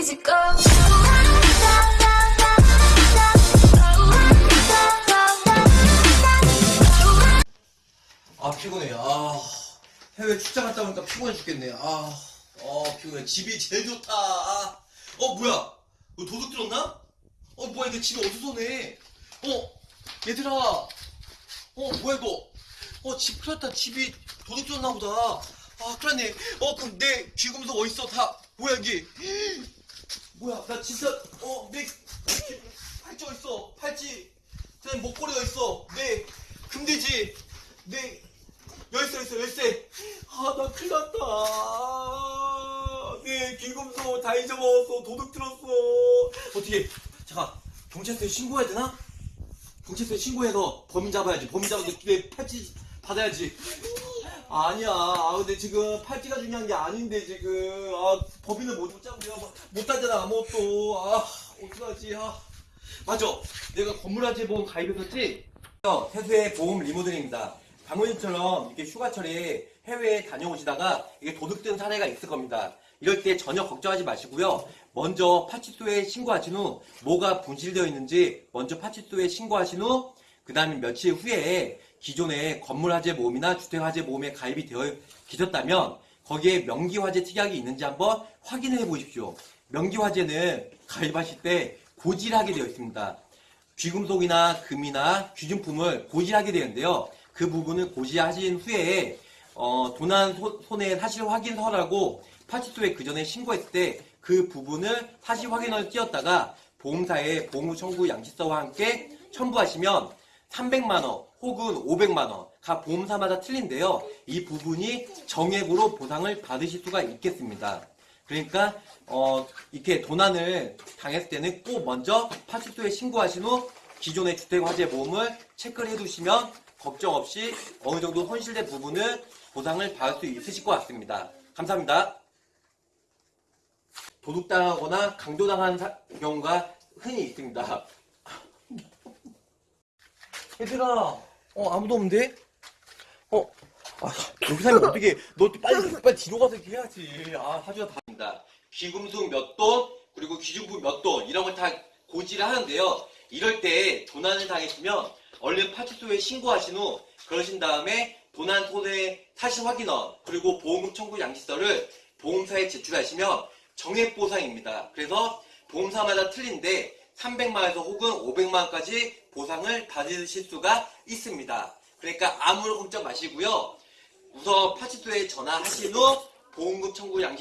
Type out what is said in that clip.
physical. 아 피곤해. 아 해외 출장 갔다 오니까 피곤해 죽겠네. 아 어, 피곤해. 집이 제일 좋다. 아. 어 뭐야? 너 도둑 들었나? 어 뭐야? 이거 집이 어디서 내? 어 얘들아. 어 뭐야 이거? 어집 풀었다. 집이 도둑 들었나 보다. 아 큰일 났네. 어 그럼 내 귀금속 어딨어? 다 뭐야 이게 뭐야 나 진짜 어내 팔찌 어딨어? 팔찌 내 목걸이가 있어? 내 금돼지. 내 열쇠 열쇠 열쇠. 아 나 큰일 났다. 내 귀금속 다 잊어먹었어. 도둑 들었어. 어떻게 잠깐 경찰서에 신고해야 되나? 경찰서에 신고해서 범인 잡아야지. 범인 잡아서 내 팔찌 받아야지 아니야. 아 근데 지금 팔찌가 중요한 게 아닌데 지금. 아 법인을 못 잡고 내가 뭐- 못 따잖아 아무것도. 아 어떡하지. 아. 맞아. 내가 건물화재 보험 가입했었지? 세수의 보험 리모델링입니다. 장모님처럼 이렇게 휴가철에 해외에 다녀오시다가 이게 도둑든 사례가 있을 겁니다. 이럴 때 전혀 걱정하지 마시고요. 먼저 파치소에 신고하신 후 뭐가 분실되어 있는지 먼저 파치소에 신고하신 후 그 다음에 며칠 후에 기존에 건물 화재 보험이나 주택 화재 보험에 가입이 되어 계셨다면 거기에 명기 화재 특약이 있는지 한번 확인해 보십시오. 명기 화재는 가입하실 때 고지하게 되어 있습니다. 귀금속이나 금이나 귀중품을 고지하게 되는데요. 그 부분을 고지하신 후에 어, 도난 소- 손해 사실 확인서라고 파출소에 그 전에 신고했을 때 그 부분을 사실 확인을 띄었다가 보험사에 보험금 청구 양식서와 함께 첨부하시면 300만 원 혹은 500만 원, 각 보험사마다 틀린데요. 이 부분이 정액으로 보상을 받으실 수가 있겠습니다. 그러니까 어, 이렇게 도난을 당했을 때는 꼭 먼저 파출소에 신고하신 후 기존의 주택화재 보험을 체크를 해두시면 걱정 없이 어느 정도 손실된 부분을 보상을 받을 수 있으실 것 같습니다. 감사합니다. 도둑당하거나 강도당한 사- 경우가 흔히 있습니다. 얘들아, 어 아무도 없는데? 어, 아, 여기 살면 어떻게? 너 빨리 빨리 뒤로 가서 이렇게 해야지. 아, 사주가 다입니다. 귀금속 몇 돈, 그리고 귀중품 몇 돈, 이런 걸 다 고지를 하는데요. 이럴 때 도난을 당했으면 얼른 파출소에 신고하신 후 그러신 다음에 도난 손해 사실 확인원 그리고 보험금 청구 양식서를 보험사에 제출하시면 정액 보상입니다. 그래서 보험사마다 틀린데 300만원에서 혹은 500만원까지 보상을 받으실 수가 있습니다. 그러니까 아무런 걱정 마시고요. 우선 파출소에 전화하신 후 보험금 청구 양식